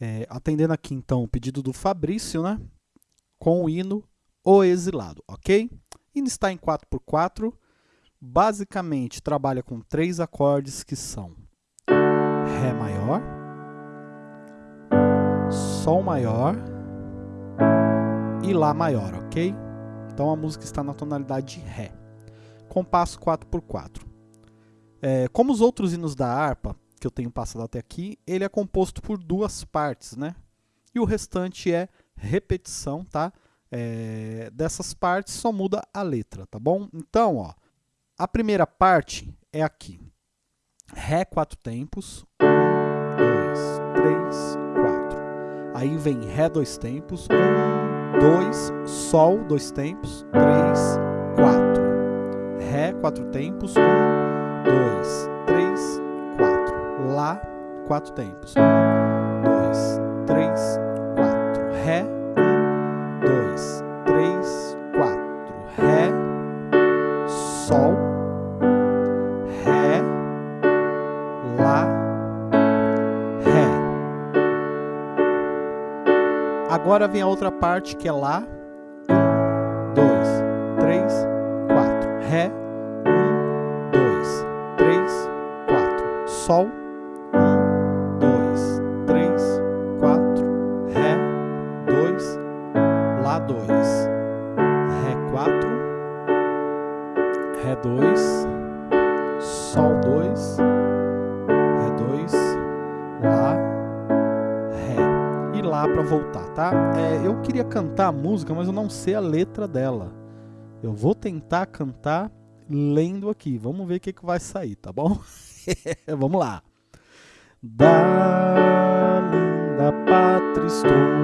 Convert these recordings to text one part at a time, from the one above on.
É, atendendo aqui então o pedido do Fabrício, né? Com o hino O Exilado, ok? Hino está em 4x4, basicamente trabalha com três acordes que são Ré maior, Sol maior e Lá maior, ok? Então a música está na tonalidade de Ré. Compasso 4x4. É, como os outros hinos da harpa, que eu tenho passado até aqui, ele é composto por duas partes, né? E o restante é repetição, tá? É, dessas partes só muda a letra, tá bom? Então, ó, a primeira parte é aqui. Ré quatro tempos. Um, dois, três, quatro. Aí vem Ré dois tempos. Um, dois, Sol dois tempos. Três, quatro. Ré quatro tempos. Um, dois. Lá quatro tempos. Um, dois, três, quatro. Ré. Um, dois, três, quatro. Ré. Sol. Agora vem a outra parte que é Lá. Um, dois, três, quatro. Ré. Um, dois, três, quatro. Sol. Voltar, tá? É, eu queria cantar a música, mas eu não sei a letra dela. Eu vou tentar cantar lendo aqui. Vamos ver o que, que vai sair, tá bom? Vamos lá. Da linda pátria estou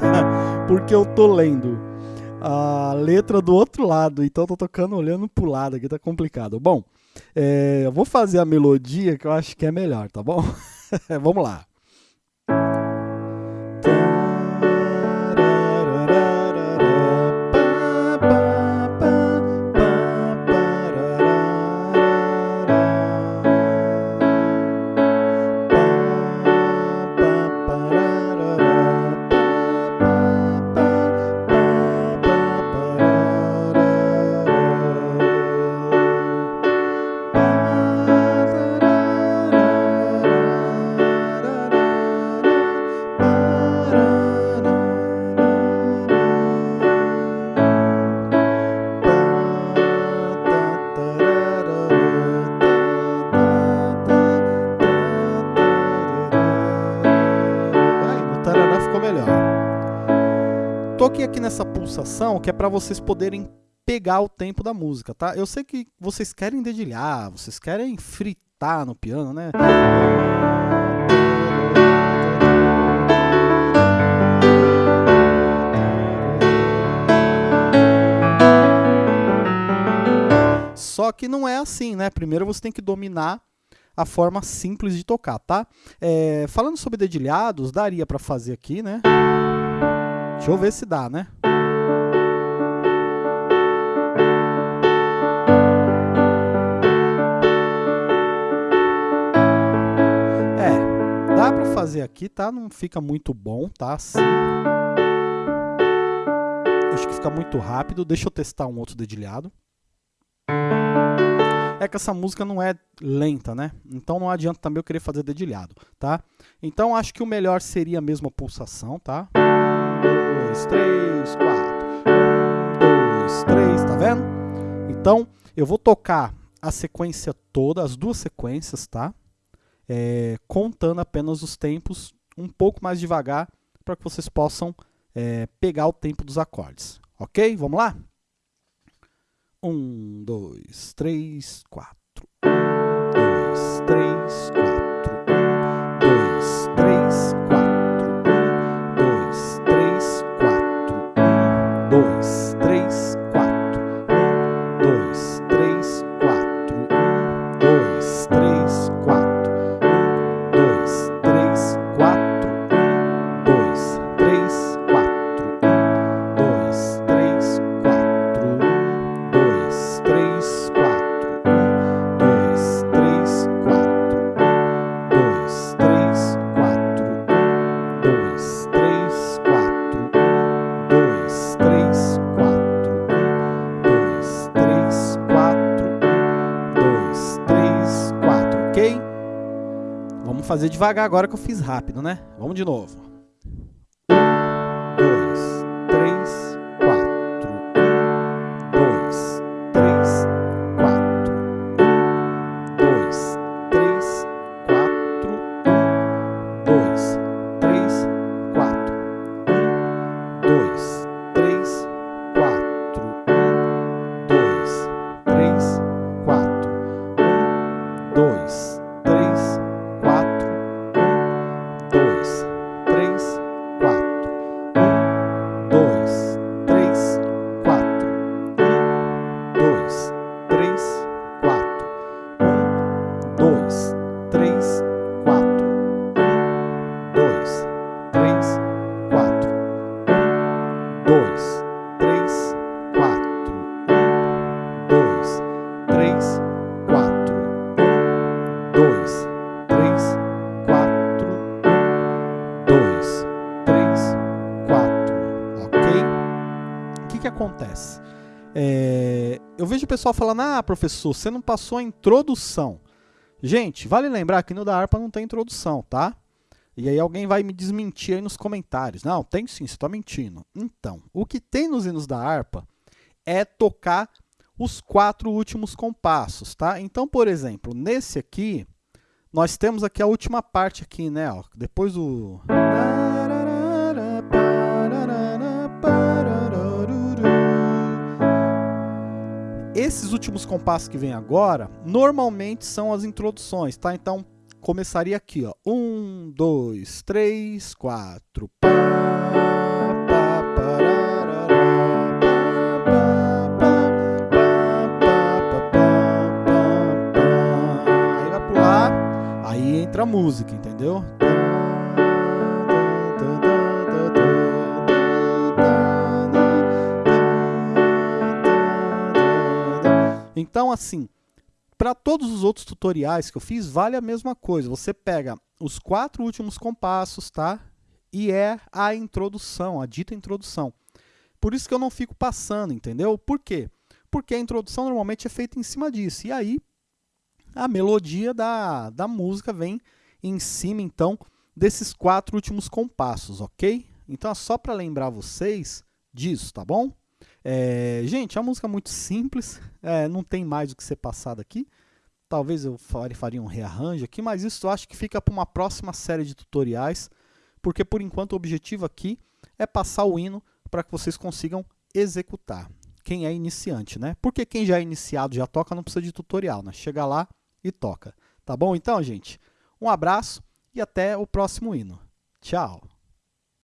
porque eu tô lendo a letra do outro lado, então tô tocando olhando pro lado aqui, tá complicado. Bom, é, eu vou fazer a melodia que eu acho que é melhor, tá bom? Vamos lá. Aqui nessa pulsação que é para vocês poderem pegar o tempo da música, tá? Eu sei que vocês querem dedilhar, vocês querem fritar no piano, né? Só que não é assim, né? Primeiro você tem que dominar a forma simples de tocar, tá? É, falando sobre dedilhados, daria para fazer aqui, né? Deixa eu ver se dá, né? É, dá pra fazer aqui, tá? Não fica muito bom, tá? Acho que fica muito rápido. Deixa eu testar um outro dedilhado. É que essa música não é lenta, né? Então não adianta também eu querer fazer dedilhado, tá? Então acho que o melhor seria mesmo a pulsação, tá? Dois, três, quatro. Um, dois, três, tá vendo? Então, eu vou tocar a sequência toda, as duas sequências, tá? é, contando apenas os tempos um pouco mais devagar para que vocês possam é, pegar o tempo dos acordes. Ok? Vamos lá? Um, dois, três, quatro. Um, dois, três, quatro. Fazer devagar agora que eu fiz rápido, né? Vamos de novo. Que, acontece? É, eu vejo o pessoal falando, ah, professor, você não passou a introdução. Gente, vale lembrar que no da harpa não tem introdução, tá? E aí alguém vai me desmentir aí nos comentários. Não, tem sim, você está mentindo. Então, o que tem nos hinos da harpa é tocar os quatro últimos compassos, tá? Então, por exemplo, nesse aqui, nós temos aqui a última parte aqui, né? Ó, depois do... Esses últimos compassos que vem agora, normalmente são as introduções, tá? Então, começaria aqui, ó. Um, dois, três, quatro. Pá, pá, parará, pá. Aí vai pular, aí entra a música, entendeu? Assim, para todos os outros tutoriais que eu fiz, vale a mesma coisa. Você pega os quatro últimos compassos, tá? E é a introdução, a dita introdução. Por isso que eu não fico passando, entendeu? Por quê? Porque a introdução normalmente é feita em cima disso. E aí, a melodia da, da música vem em cima, então, desses quatro últimos compassos, ok? Então, é só para lembrar vocês disso, tá bom? É, gente, a música é muito simples, é, não tem mais o que ser passado aqui. Talvez eu faria um rearranjo aqui, mas isso eu acho que fica para uma próxima série de tutoriais, porque por enquanto o objetivo aqui é passar o hino para que vocês consigam executar. Quem é iniciante, né? Porque quem já é iniciado, já toca, não precisa de tutorial, né? Chega lá e toca. Tá bom então, gente? Um abraço e até o próximo hino. Tchau!